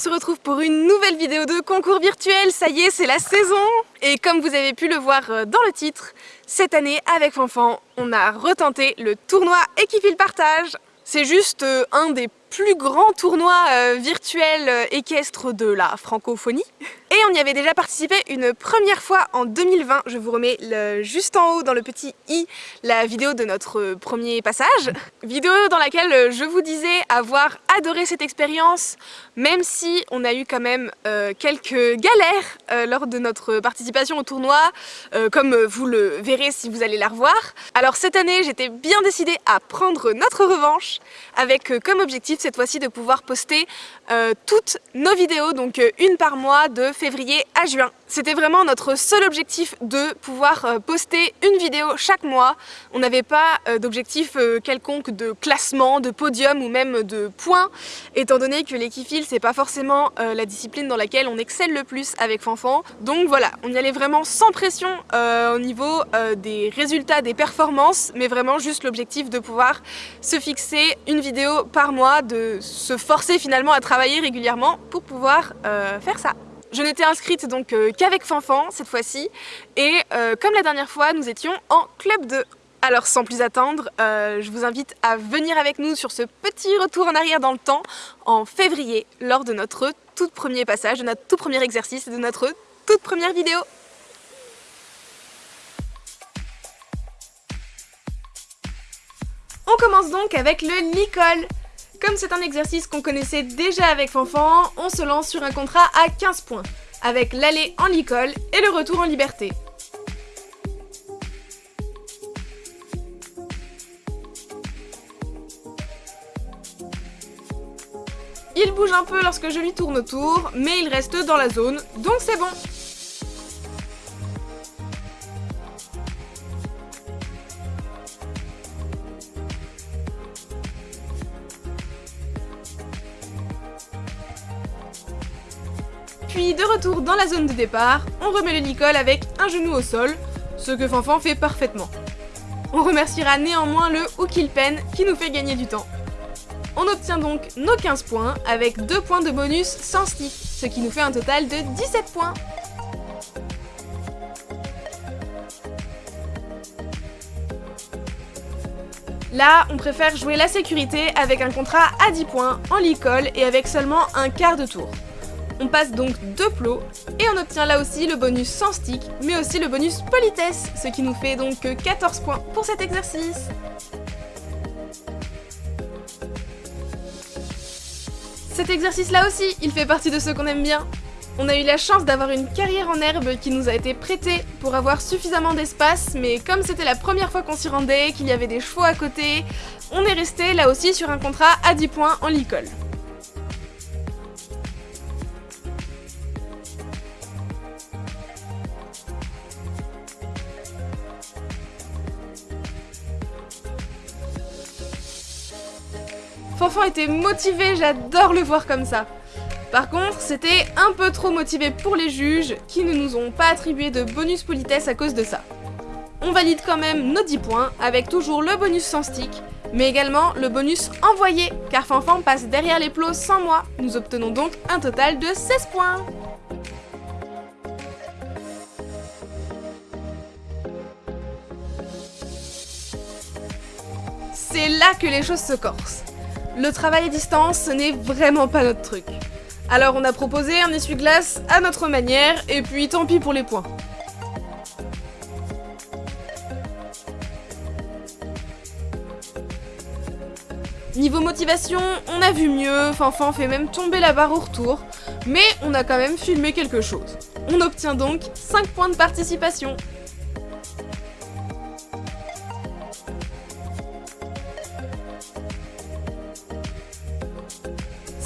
se retrouve pour une nouvelle vidéo de concours virtuel. Ça y est, c'est la saison Et comme vous avez pu le voir euh, dans le titre, cette année, avec Fanfan, on a retenté le tournoi Équipil Partage. C'est juste euh, un des plus grands tournois euh, virtuels équestres de la francophonie. Et on y avait déjà participé une première fois en 2020. Je vous remets juste en haut dans le petit i la vidéo de notre premier passage. Vidéo dans laquelle je vous disais avoir adoré cette expérience, même si on a eu quand même euh, quelques galères euh, lors de notre participation au tournoi, euh, comme vous le verrez si vous allez la revoir. Alors cette année, j'étais bien décidée à prendre notre revanche, avec comme objectif cette fois-ci de pouvoir poster toutes nos vidéos, donc une par mois de février à juin. C'était vraiment notre seul objectif de pouvoir euh, poster une vidéo chaque mois. On n'avait pas euh, d'objectif euh, quelconque de classement, de podium ou même de points, étant donné que l'équifil c'est pas forcément la discipline dans laquelle on excelle le plus avec Fanfan. Donc voilà, on y allait vraiment sans pression au niveau des résultats, des performances, mais vraiment juste l'objectif de pouvoir se fixer une vidéo par mois, de se forcer finalement à travailler régulièrement pour pouvoir faire ça. Je n'étais inscrite donc euh, qu'avec Fanfan cette fois-ci et euh, comme la dernière fois nous étions en club 2. Alors sans plus attendre, euh, je vous invite à venir avec nous sur ce petit retour en arrière dans le temps en février lors de notre tout premier passage, de notre tout premier exercice et de notre toute première vidéo. On commence donc avec le Licol. Comme c'est un exercice qu'on connaissait déjà avec Fanfan, on se lance sur un contrat à 15 points, avec l'aller en licol et le retour en liberté. Il bouge un peu lorsque je lui tourne autour, mais il reste dans la zone, donc c'est bon Puis de retour dans la zone de départ, on remet le licol avec un genou au sol, ce que Fanfan fait parfaitement. On remerciera néanmoins le Pen qui nous fait gagner du temps. On obtient donc nos 15 points avec 2 points de bonus sans stick, ce qui nous fait un total de 17 points. Là, on préfère jouer la sécurité avec un contrat à 10 points en licol et avec seulement un quart de tour. On passe donc deux plots et on obtient là aussi le bonus sans stick, mais aussi le bonus politesse, ce qui nous fait donc 14 points pour cet exercice. Cet exercice-là aussi, il fait partie de ceux qu'on aime bien. On a eu la chance d'avoir une carrière en herbe qui nous a été prêtée pour avoir suffisamment d'espace, mais comme c'était la première fois qu'on s'y rendait, qu'il y avait des chevaux à côté, on est resté là aussi sur un contrat à 10 points en licol. Fanfan était motivé, j'adore le voir comme ça. Par contre, c'était un peu trop motivé pour les juges, qui ne nous ont pas attribué de bonus politesse à cause de ça. On valide quand même nos 10 points, avec toujours le bonus sans stick, mais également le bonus envoyé, car Fanfan passe derrière les plots sans moi. Nous obtenons donc un total de 16 points. C'est là que les choses se corsent. Le travail à distance, ce n'est vraiment pas notre truc. Alors on a proposé un essuie-glace à notre manière, et puis tant pis pour les points. Niveau motivation, on a vu mieux, Fanfan fait même tomber la barre au retour, mais on a quand même filmé quelque chose. On obtient donc 5 points de participation.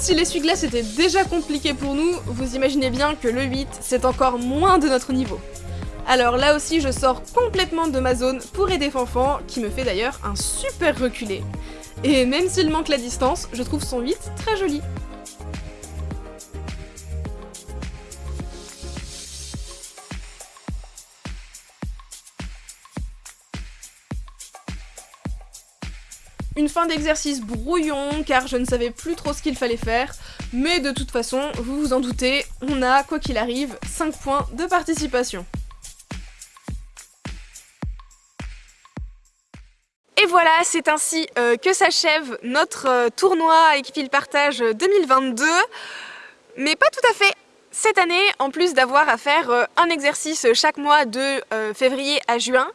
Si l'essuie-glace était déjà compliqué pour nous, vous imaginez bien que le 8, c'est encore moins de notre niveau. Alors là aussi, je sors complètement de ma zone pour aider Fanfan, qui me fait d'ailleurs un super reculé. Et même s'il manque la distance, je trouve son 8 très joli. Une fin d'exercice brouillon car je ne savais plus trop ce qu'il fallait faire. Mais de toute façon, vous vous en doutez, on a, quoi qu'il arrive, 5 points de participation. Et voilà, c'est ainsi euh, que s'achève notre euh, tournoi Équipil Partage 2022. Mais pas tout à fait cette année, en plus d'avoir à faire euh, un exercice chaque mois de février à juin,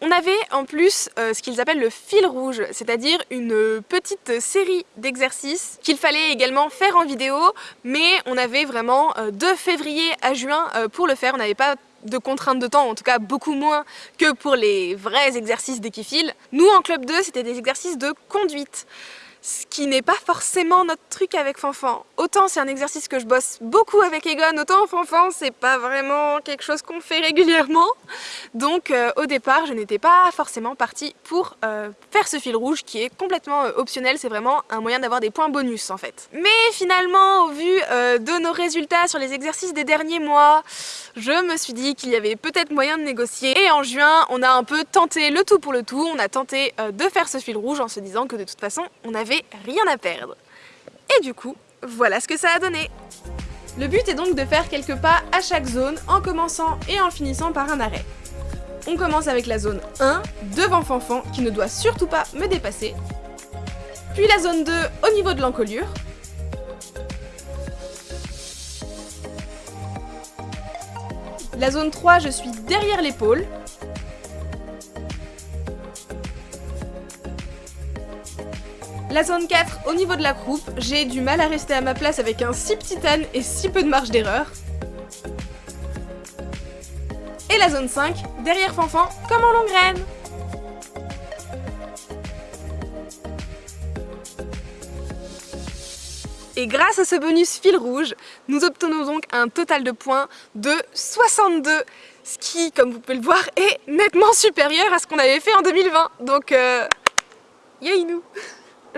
on avait en plus euh, ce qu'ils appellent le fil rouge, c'est-à-dire une petite série d'exercices qu'il fallait également faire en vidéo, mais on avait vraiment euh, de février à juin euh, pour le faire, on n'avait pas de contraintes de temps, en tout cas beaucoup moins que pour les vrais exercices d'équifil. Nous en club 2, c'était des exercices de conduite ce qui n'est pas forcément notre truc avec Fanfan. Autant c'est un exercice que je bosse beaucoup avec Egon, autant Fanfan c'est pas vraiment quelque chose qu'on fait régulièrement. Donc euh, au départ je n'étais pas forcément partie pour euh, faire ce fil rouge qui est complètement euh, optionnel, c'est vraiment un moyen d'avoir des points bonus en fait. Mais finalement au vu de nos résultats sur les exercices des derniers mois, je me suis dit qu'il y avait peut-être moyen de négocier et en juin on a un peu tenté le tout pour le tout, on a tenté de faire ce fil rouge en se disant que de toute façon on avait rien à perdre. Et du coup, voilà ce que ça a donné Le but est donc de faire quelques pas à chaque zone en commençant et en finissant par un arrêt. On commence avec la zone 1, devant Fanfan, qui ne doit surtout pas me dépasser. Puis la zone 2 au niveau de l'encolure. La zone 3, je suis derrière l'épaule. La zone 4, au niveau de la croupe, j'ai du mal à rester à ma place avec un si petit titane et si peu de marge d'erreur. Et la zone 5, derrière Fanfan, comme en longue graine. Et grâce à ce bonus fil rouge, nous obtenons donc un total de points de 62 ce qui, comme vous pouvez le voir, est nettement supérieur à ce qu'on avait fait en 2020. Donc, euh, nous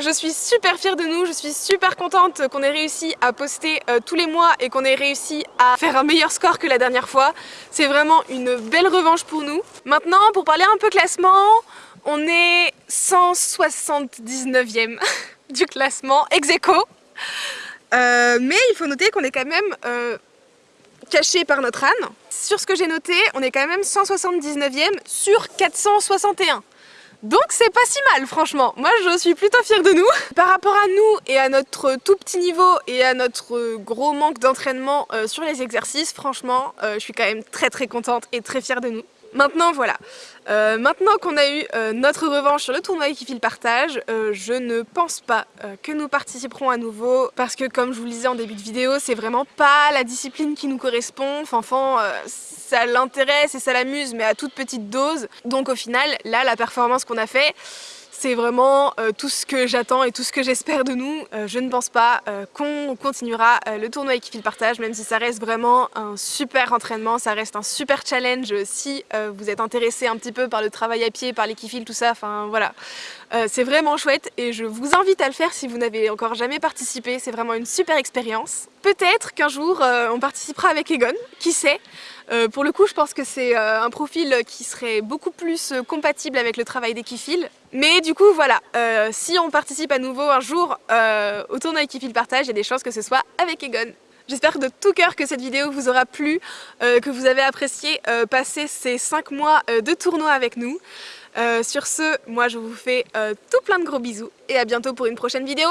je suis super fière de nous, je suis super contente qu'on ait réussi à poster euh, tous les mois et qu'on ait réussi à faire un meilleur score que la dernière fois. C'est vraiment une belle revanche pour nous. Maintenant, pour parler un peu classement, on est 179e du classement, ex aequo. Euh, mais il faut noter qu'on est quand même euh, caché par notre âne. Sur ce que j'ai noté, on est quand même 179e sur 461. Donc c'est pas si mal franchement, moi je suis plutôt fière de nous. Par rapport à nous et à notre tout petit niveau et à notre gros manque d'entraînement euh, sur les exercices, franchement euh, je suis quand même très très contente et très fière de nous. Maintenant voilà, euh, maintenant qu'on a eu euh, notre revanche sur le tournoi Equifil Partage, euh, je ne pense pas que nous participerons à nouveau parce que comme je vous le disais en début de vidéo, c'est vraiment pas la discipline qui nous correspond. Fanfan, ça l'intéresse et ça l'amuse mais à toute petite dose. Donc au final, là la performance qu'on a fait, c'est vraiment euh, tout ce que j'attends et tout ce que j'espère de nous. Euh, je ne pense pas euh, qu'on continuera le tournoi Equifil Partage, même si ça reste vraiment un super entraînement, ça reste un super challenge si vous êtes intéressé un petit peu par le travail à pied, par l'équifil, tout ça, enfin voilà. c'est vraiment chouette et je vous invite à le faire si vous n'avez encore jamais participé, c'est vraiment une super expérience. Peut-être qu'un jour on participera avec Egon, qui sait? Euh, pour le coup, je pense que c'est euh, un profil qui serait beaucoup plus euh, compatible avec le travail d'Equifil. Mais du coup, voilà, si on participe à nouveau un jour au tournoi Equifil Partage, il y a des chances que ce soit avec Egon. J'espère de tout cœur que cette vidéo vous aura plu, que vous avez apprécié passer ces 5 mois de tournoi avec nous. sur ce, moi je vous fais tout plein de gros bisous et à bientôt pour une prochaine vidéo.